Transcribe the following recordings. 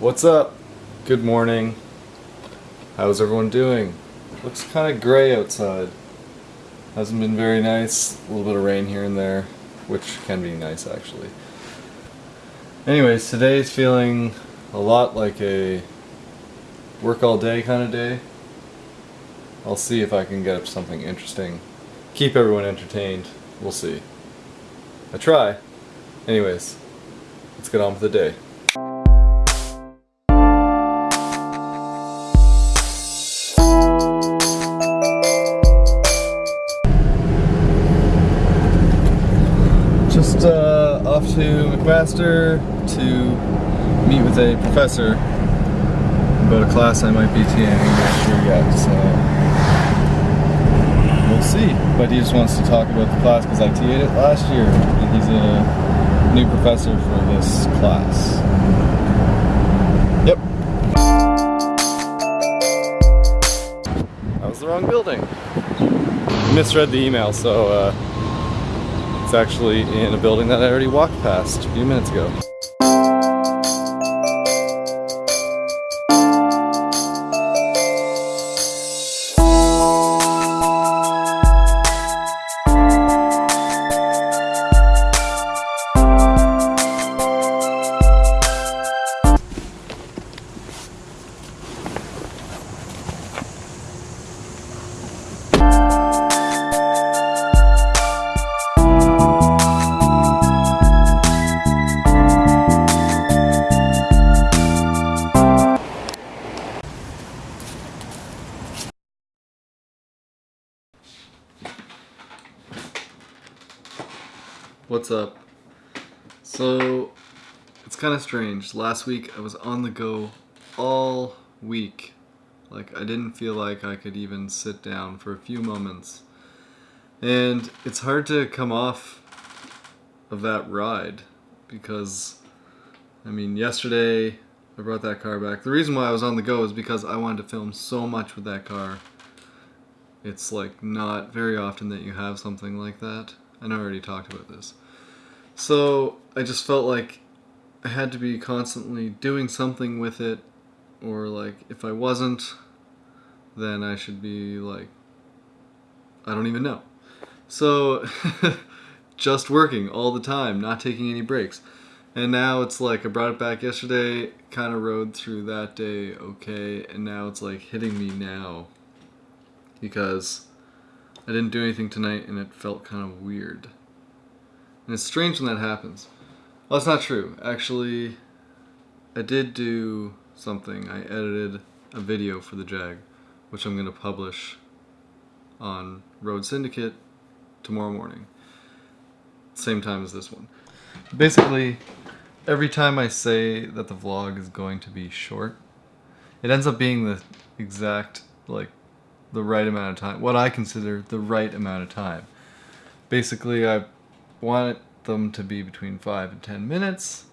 What's up? Good morning. How's everyone doing? Looks kind of gray outside. Hasn't been very nice. A little bit of rain here and there, which can be nice actually. Anyways, today's feeling a lot like a work all day kind of day. I'll see if I can get up something interesting. Keep everyone entertained. We'll see. I try. Anyways, let's get on with the day. Just uh, off to McMaster to meet with a professor about a class I might be TAing next year yet, so we'll see. But he just wants to talk about the class because I TA'd it last year, and he's a new professor for this class. Yep. That was the wrong building. Misread the email, so uh, it's actually in a building that I already walked past a few minutes ago. What's up? So, it's kind of strange. Last week I was on the go all week. Like, I didn't feel like I could even sit down for a few moments. And it's hard to come off of that ride because, I mean, yesterday I brought that car back. The reason why I was on the go is because I wanted to film so much with that car. It's like not very often that you have something like that. I know I already talked about this. So I just felt like I had to be constantly doing something with it, or like if I wasn't, then I should be like, I don't even know. So just working all the time, not taking any breaks. And now it's like I brought it back yesterday, kind of rode through that day okay, and now it's like hitting me now because I didn't do anything tonight and it felt kind of weird. And it's strange when that happens. Well, that's not true. Actually, I did do something. I edited a video for the Jag, which I'm going to publish on Road Syndicate tomorrow morning. Same time as this one. Basically, every time I say that the vlog is going to be short, it ends up being the exact, like, the right amount of time. What I consider the right amount of time. Basically, I want them to be between 5 and 10 minutes,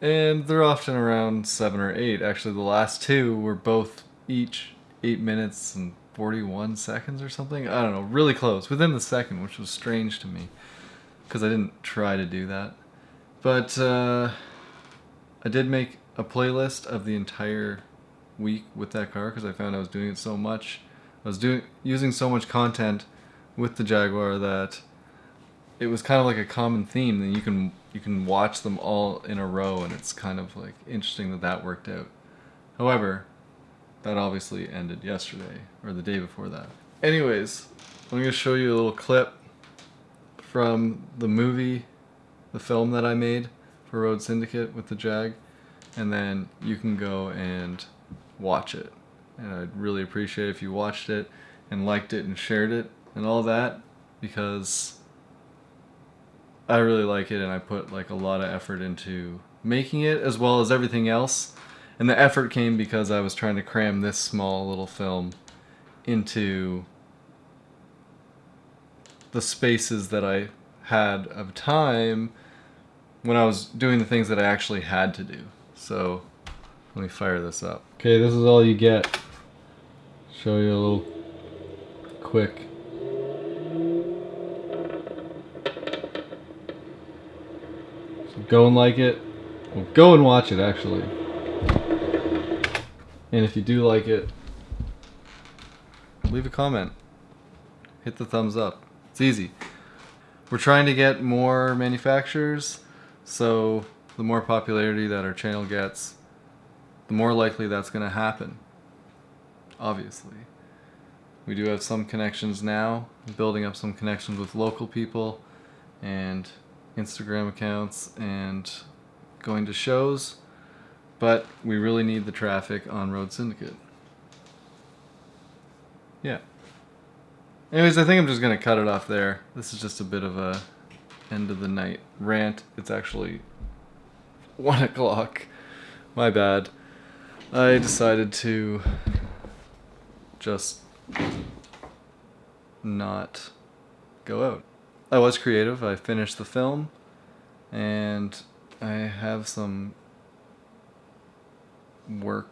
and they're often around 7 or 8. Actually, the last two were both each 8 minutes and 41 seconds or something. I don't know, really close, within the second, which was strange to me, because I didn't try to do that. But uh, I did make a playlist of the entire week with that car because I found I was doing it so much. I was doing using so much content with the Jaguar that it was kind of like a common theme that you can you can watch them all in a row and it's kind of like interesting that that worked out. However, that obviously ended yesterday or the day before that. Anyways, I'm going to show you a little clip from the movie, the film that I made for Road Syndicate with the Jag and then you can go and watch it. And I'd really appreciate if you watched it and liked it and shared it and all that because I really like it and I put like a lot of effort into making it as well as everything else. And the effort came because I was trying to cram this small little film into the spaces that I had of time when I was doing the things that I actually had to do. So let me fire this up. Okay, this is all you get. Show you a little quick Go and like it. Well, go and watch it, actually. And if you do like it, leave a comment. Hit the thumbs up. It's easy. We're trying to get more manufacturers, so the more popularity that our channel gets, the more likely that's going to happen. Obviously. We do have some connections now, building up some connections with local people and Instagram accounts and going to shows, but we really need the traffic on Road Syndicate. Yeah. Anyways, I think I'm just going to cut it off there. This is just a bit of a end of the night rant. It's actually 1 o'clock. My bad. I decided to just not go out. I was creative. I finished the film and I have some work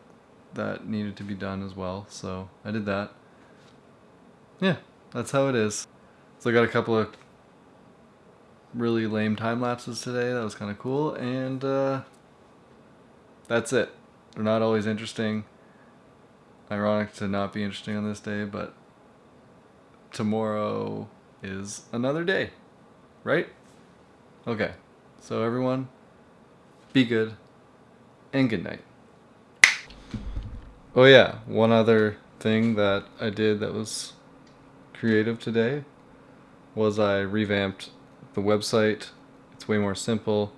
that needed to be done as well, so I did that. Yeah, that's how it is. So I got a couple of really lame time lapses today. That was kind of cool, and uh, that's it. They're not always interesting. Ironic to not be interesting on this day, but tomorrow is another day, right? Okay, so everyone, be good, and good night. Oh yeah, one other thing that I did that was creative today was I revamped the website. It's way more simple.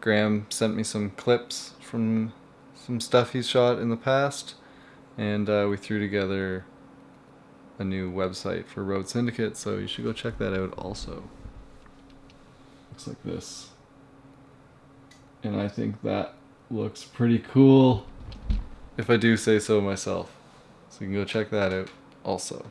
Graham sent me some clips from some stuff he's shot in the past and uh, we threw together a new website for Road Syndicate, so you should go check that out also. Looks like this. And I think that looks pretty cool, if I do say so myself. So you can go check that out also.